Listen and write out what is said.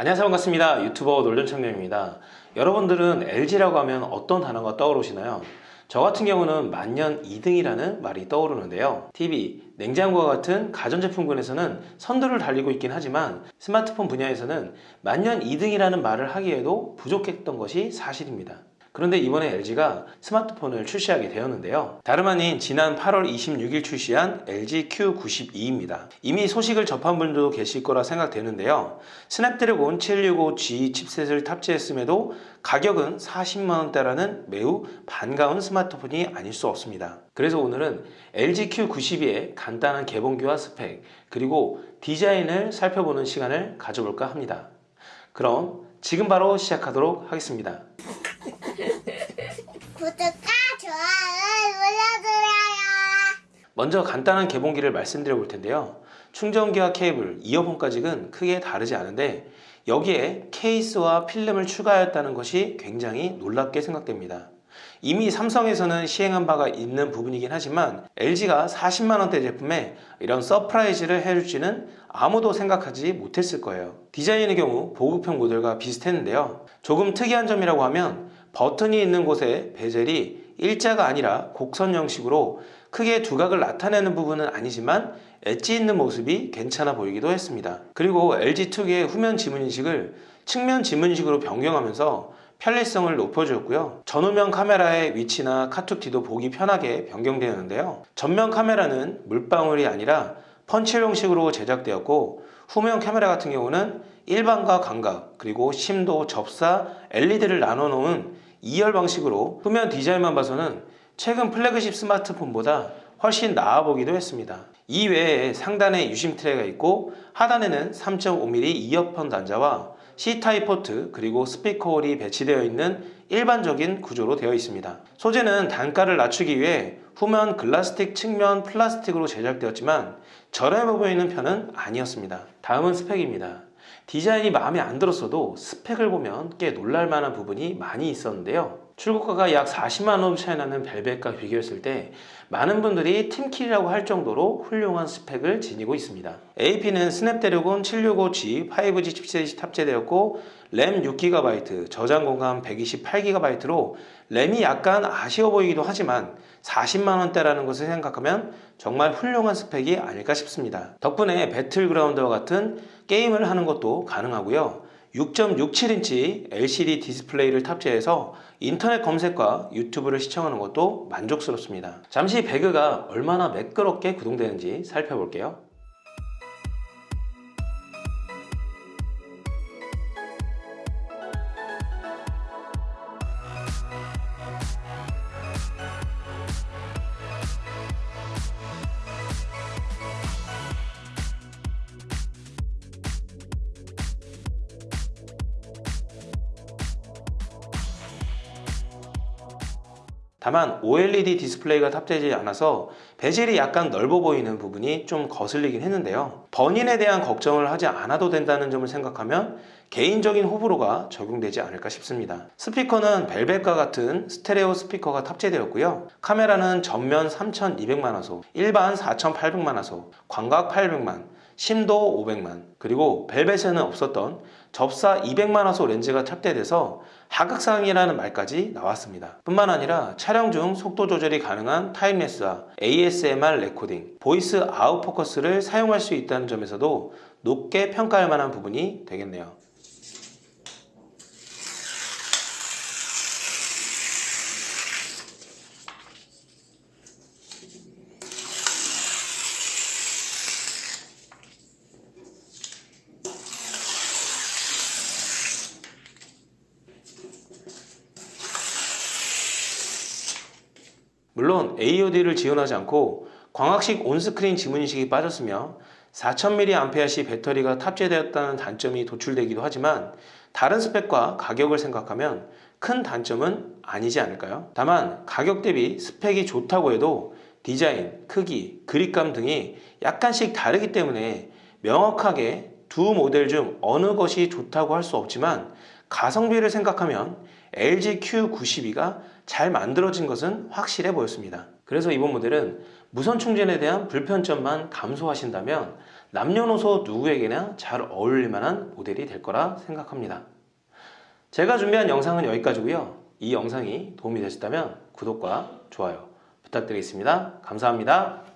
안녕하세요 반갑습니다. 유튜버 놀전청년입니다. 여러분들은 LG라고 하면 어떤 단어가 떠오르시나요? 저 같은 경우는 만년 2등이라는 말이 떠오르는데요. TV, 냉장고와 같은 가전제품군에서는 선두를 달리고 있긴 하지만 스마트폰 분야에서는 만년 2등이라는 말을 하기에도 부족했던 것이 사실입니다 그런데 이번에 LG가 스마트폰을 출시하게 되었는데요. 다름 아닌 지난 8월 26일 출시한 LG Q92입니다. 이미 소식을 접한 분들도 계실 거라 생각되는데요. 스냅드래곤 765G 칩셋을 탑재했음에도 가격은 40만원대라는 매우 반가운 스마트폰이 아닐 수 없습니다. 그래서 오늘은 LG Q92의 간단한 개봉기와 스펙 그리고 디자인을 살펴보는 시간을 가져볼까 합니다. 그럼 지금 바로 시작하도록 하겠습니다. 구독과 좋아요 눌러주세요. 먼저 간단한 개봉기를 말씀드려 볼 텐데요. 충전기와 케이블, 이어폰까지는 크게 다르지 않은데 여기에 케이스와 필름을 추가하였다는 것이 굉장히 놀랍게 생각됩니다. 이미 삼성에서는 시행한 바가 있는 부분이긴 하지만 LG가 40만원대 제품에 이런 surprise를 해줄지는 아무도 생각하지 못했을 거예요. 디자인의 경우 보급형 모델과 비슷했는데요. 조금 특이한 점이라고 하면 버튼이 있는 곳에 베젤이 일자가 아니라 곡선 형식으로 크게 두각을 나타내는 부분은 아니지만 엣지 있는 모습이 괜찮아 보이기도 했습니다. 그리고 LG 특유의 후면 지문 인식을 측면 지문 인식으로 변경하면서 편리성을 높여주었고요. 전후면 카메라의 위치나 카툭 뒤도 보기 편하게 변경되었는데요. 전면 카메라는 물방울이 아니라 펀치 형식으로 제작되었고 후면 카메라 같은 경우는 일반과 광각 그리고 심도, 접사, LED를 나눠 놓은 2열 방식으로 후면 디자인만 봐서는 최근 플래그십 스마트폰보다 훨씬 나아 보기도 했습니다. 이 외에 상단에 유심 트레이가 있고 하단에는 3.5mm 이어폰 단자와 C타입 포트 그리고 스피커 홀이 배치되어 있는 일반적인 구조로 되어 있습니다. 소재는 단가를 낮추기 위해 후면 글라스틱 측면 플라스틱으로 제작되었지만 저렴해 보이는 편은 아니었습니다. 다음은 스펙입니다. 디자인이 마음에 안 들었어도 스펙을 보면 꽤 놀랄만한 부분이 많이 있었는데요. 출고가가 약 40만 원 차이 나는 벨벳과 비교했을 때 많은 분들이 team kill이라고 할 정도로 훌륭한 스펙을 지니고 있습니다. AP는 스냅드래곤 765G 5G 칩셋이 탑재되었고 램 6GB, 저장 공간 128GB로 램이 약간 아쉬워 보이기도 하지만 40만원대라는 것을 생각하면 정말 훌륭한 스펙이 아닐까 싶습니다. 덕분에 배틀그라운드와 같은 게임을 하는 것도 가능하고요. 6.67인치 LCD 디스플레이를 탑재해서 인터넷 검색과 유튜브를 시청하는 것도 만족스럽습니다. 잠시 배그가 얼마나 매끄럽게 구동되는지 살펴볼게요. 다만 OLED 디스플레이가 탑재되지 않아서 bezel이 약간 넓어 보이는 부분이 좀 거슬리긴 했는데요. burn-in에 대한 걱정을 하지 않아도 된다는 점을 생각하면 개인적인 호불호가 적용되지 않을까 싶습니다. 스피커는 벨벳과 같은 스테레오 스피커가 탑재되었고요. 카메라는 전면 3200만화소 일반 4800만화소 광각 800만 심도 500만. 그리고 벨벳에는 없었던 접사 200만 화소 렌즈가 탑재돼서 하극상이라는 말까지 나왔습니다. 뿐만 아니라 촬영 중 속도 조절이 가능한 time-lapse와 ASMR recording voice out focus를 사용할 수 있다는 점에서도 높게 평가할 만한 부분이 되겠네요 물론 AOD를 지원하지 않고 광학식 온스크린 지문인식이 빠졌으며 4000mAh 배터리가 탑재되었다는 단점이 도출되기도 하지만 다른 스펙과 가격을 생각하면 큰 단점은 아니지 않을까요? 다만 가격 대비 스펙이 좋다고 해도 디자인, 크기, 그립감 등이 약간씩 다르기 때문에 명확하게 두 모델 중 어느 것이 좋다고 할 수 없지만 가성비를 생각하면 LG Q92가 잘 만들어진 것은 확실해 보였습니다. 그래서 이번 모델은 무선 충전에 대한 불편점만 감소하신다면 남녀노소 누구에게나 잘 어울릴 만한 모델이 될 거라 생각합니다. 제가 준비한 영상은 여기까지고요. 이 영상이 도움이 되셨다면 구독과 좋아요 부탁드리겠습니다. 감사합니다.